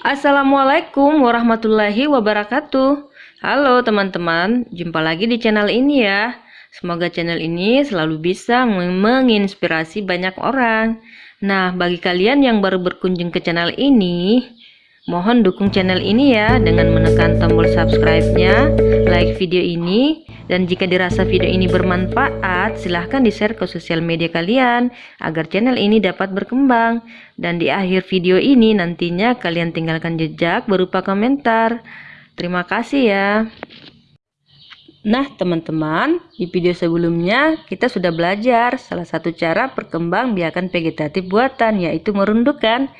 Assalamualaikum warahmatullahi wabarakatuh. Halo teman-teman, jumpa lagi di channel ini ya. Semoga channel ini selalu bisa menginspirasi banyak orang. Nah, bagi kalian yang baru berkunjung ke channel ini Mohon dukung channel ini ya dengan menekan tombol subscribe-nya, like video ini, dan jika dirasa video ini bermanfaat, silahkan di-share ke sosial media kalian agar channel ini dapat berkembang. Dan di akhir video ini nantinya kalian tinggalkan jejak berupa komentar. Terima kasih ya. Nah teman-teman, di video sebelumnya kita sudah belajar salah satu cara perkembang biakan vegetatif buatan yaitu merundukkan.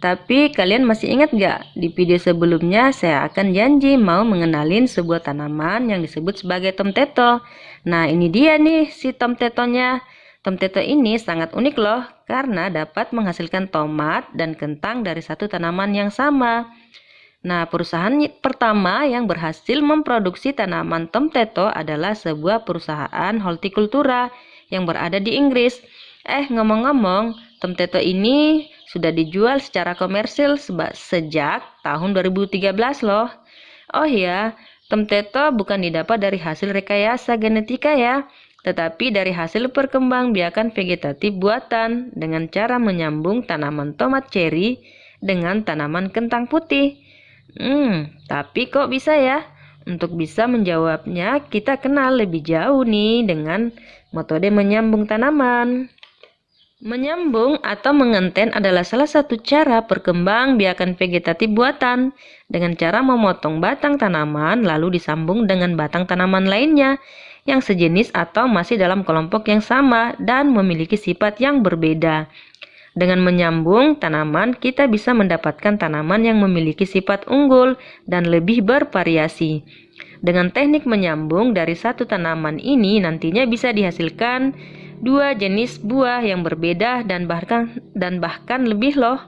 Tapi kalian masih ingat gak? Di video sebelumnya saya akan janji mau mengenalin sebuah tanaman yang disebut sebagai tomteto. Nah ini dia nih si tomtetonya. Tomteto ini sangat unik loh karena dapat menghasilkan tomat dan kentang dari satu tanaman yang sama. Nah, perusahaan pertama yang berhasil memproduksi tanaman tomteto adalah sebuah perusahaan hortikultura yang berada di Inggris. Eh, ngomong-ngomong, tomteto ini sudah dijual secara komersil sejak tahun 2013 loh. Oh ya, tomteto bukan didapat dari hasil rekayasa genetika ya, tetapi dari hasil perkembangbiakan vegetatif buatan dengan cara menyambung tanaman tomat cherry dengan tanaman kentang putih. Hmm, tapi kok bisa ya? Untuk bisa menjawabnya, kita kenal lebih jauh nih dengan metode menyambung tanaman. Menyambung atau mengenten adalah salah satu cara perkembang biakan vegetatif buatan dengan cara memotong batang tanaman lalu disambung dengan batang tanaman lainnya yang sejenis atau masih dalam kelompok yang sama dan memiliki sifat yang berbeda. Dengan menyambung tanaman, kita bisa mendapatkan tanaman yang memiliki sifat unggul dan lebih bervariasi. Dengan teknik menyambung dari satu tanaman ini nantinya bisa dihasilkan dua jenis buah yang berbeda dan bahkan dan bahkan lebih loh.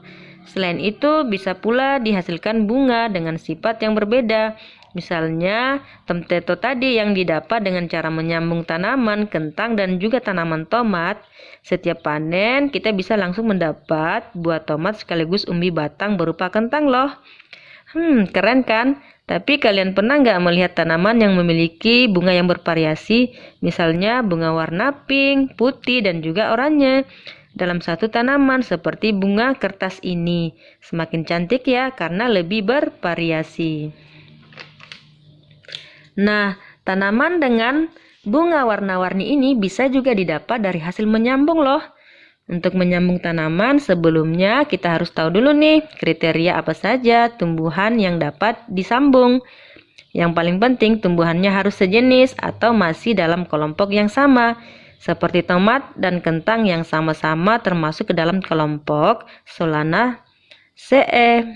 Selain itu bisa pula dihasilkan bunga dengan sifat yang berbeda. Misalnya temteto tadi yang didapat dengan cara menyambung tanaman kentang dan juga tanaman tomat. Setiap panen kita bisa langsung mendapat buah tomat sekaligus umbi batang berupa kentang loh. Hmm, keren kan? Tapi kalian pernah nggak melihat tanaman yang memiliki bunga yang bervariasi, misalnya bunga warna pink, putih, dan juga oranye dalam satu tanaman seperti bunga kertas ini. Semakin cantik ya karena lebih bervariasi. Nah, tanaman dengan bunga warna-warni ini bisa juga didapat dari hasil menyambung loh. Untuk menyambung tanaman, sebelumnya kita harus tahu dulu nih kriteria apa saja tumbuhan yang dapat disambung. Yang paling penting tumbuhannya harus sejenis atau masih dalam kelompok yang sama, seperti tomat dan kentang yang sama-sama termasuk ke dalam kelompok Solana CE.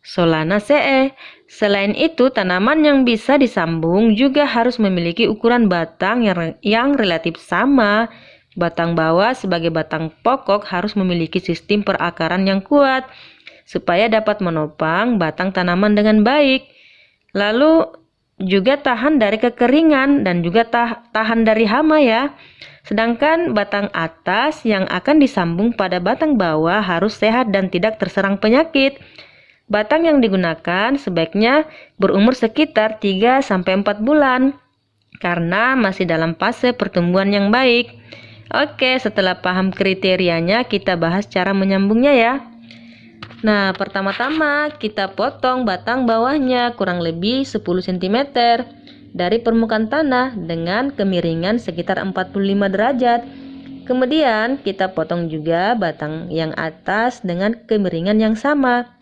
Solana CE. Selain itu, tanaman yang bisa disambung juga harus memiliki ukuran batang yang, yang relatif sama Batang bawah sebagai batang pokok harus memiliki sistem perakaran yang kuat supaya dapat menopang batang tanaman dengan baik. Lalu juga tahan dari kekeringan dan juga tah tahan dari hama ya. Sedangkan batang atas yang akan disambung pada batang bawah harus sehat dan tidak terserang penyakit. Batang yang digunakan sebaiknya berumur sekitar 3 4 bulan karena masih dalam fase pertumbuhan yang baik. Oke, setelah paham kriterianya, kita bahas cara menyambungnya ya. Nah, pertama-tama kita potong batang bawahnya kurang lebih 10 cm dari permukaan tanah dengan kemiringan sekitar 45 derajat. Kemudian kita potong juga batang yang atas dengan kemiringan yang sama.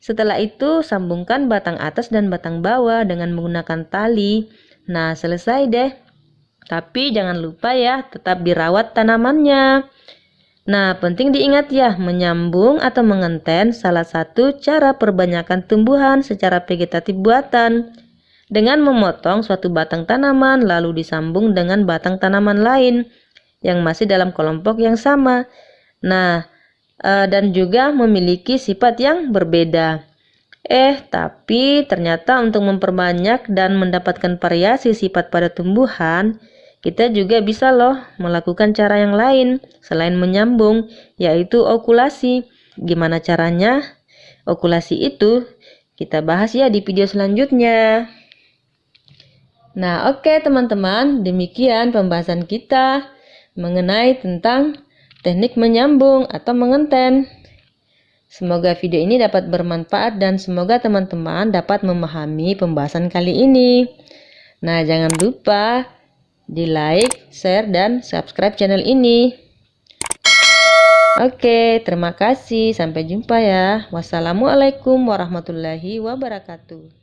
Setelah itu sambungkan batang atas dan batang bawah dengan menggunakan tali. Nah, selesai deh. Tapi jangan lupa ya, tetap dirawat tanamannya. Nah, penting diingat ya, menyambung atau mengenten salah satu cara perbanyakan tumbuhan secara vegetatif buatan. Dengan memotong suatu batang tanaman lalu disambung dengan batang tanaman lain yang masih dalam kelompok yang sama. Nah, eh, dan juga memiliki sifat yang berbeda. Eh, tapi ternyata untuk memperbanyak dan mendapatkan variasi sifat pada tumbuhan, kita juga bisa loh melakukan cara yang lain selain menyambung, yaitu okulasi. Gimana caranya? okulasi itu kita bahas ya di video selanjutnya. Nah, oke okay, teman-teman, demikian pembahasan kita mengenai tentang teknik menyambung atau mengenten. Semoga video ini dapat bermanfaat dan semoga teman-teman dapat memahami pembahasan kali ini. Nah, jangan lupa di like, share, dan subscribe channel ini. Oke, terima kasih. Sampai jumpa ya. Wassalamualaikum warahmatullahi wabarakatuh.